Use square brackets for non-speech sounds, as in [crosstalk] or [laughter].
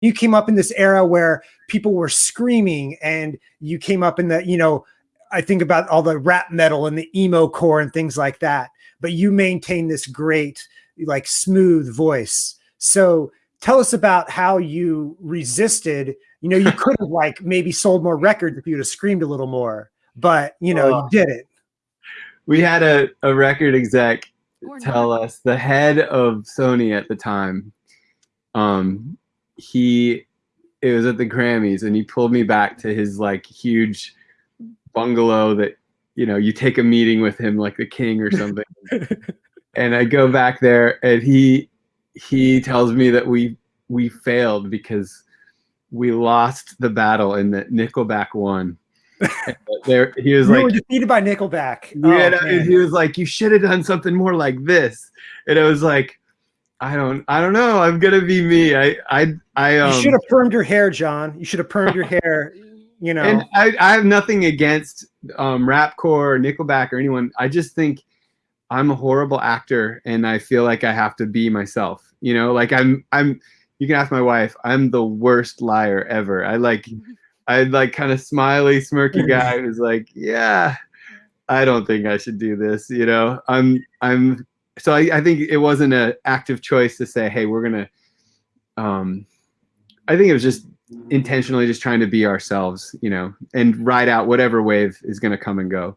you came up in this era where people were screaming and you came up in the, you know, I think about all the rap metal and the emo core and things like that, but you maintain this great, like smooth voice. So tell us about how you resisted, you know, you [laughs] could have like maybe sold more records if you would have screamed a little more, but you know, you did it. We had a, a record exec tell us the head of Sony at the time, um, he it was at the Grammys and he pulled me back to his like huge bungalow that you know you take a meeting with him like the king or something [laughs] and I go back there and he he tells me that we we failed because we lost the battle and that Nickelback won. [laughs] there he was you like were defeated by Nickelback. yeah, Oh, he was like, "You should have done something more like this," and I was like, "I don't, I don't know. I'm gonna be me. I, I, I um, you should have permed your hair, John. You should have permed your hair. You know, And I, I have nothing against um, rapcore or Nickelback or anyone. I just think I'm a horrible actor, and I feel like I have to be myself. You know, like I'm, I'm. You can ask my wife. I'm the worst liar ever. I like, I like kind of smiley, smirky guy who's like, yeah, I don't think I should do this. You know, I'm, I'm. So I, I think it wasn't an active choice to say, hey, we're gonna. Um, I think it was just intentionally just trying to be ourselves, you know, and ride out whatever wave is going to come and go.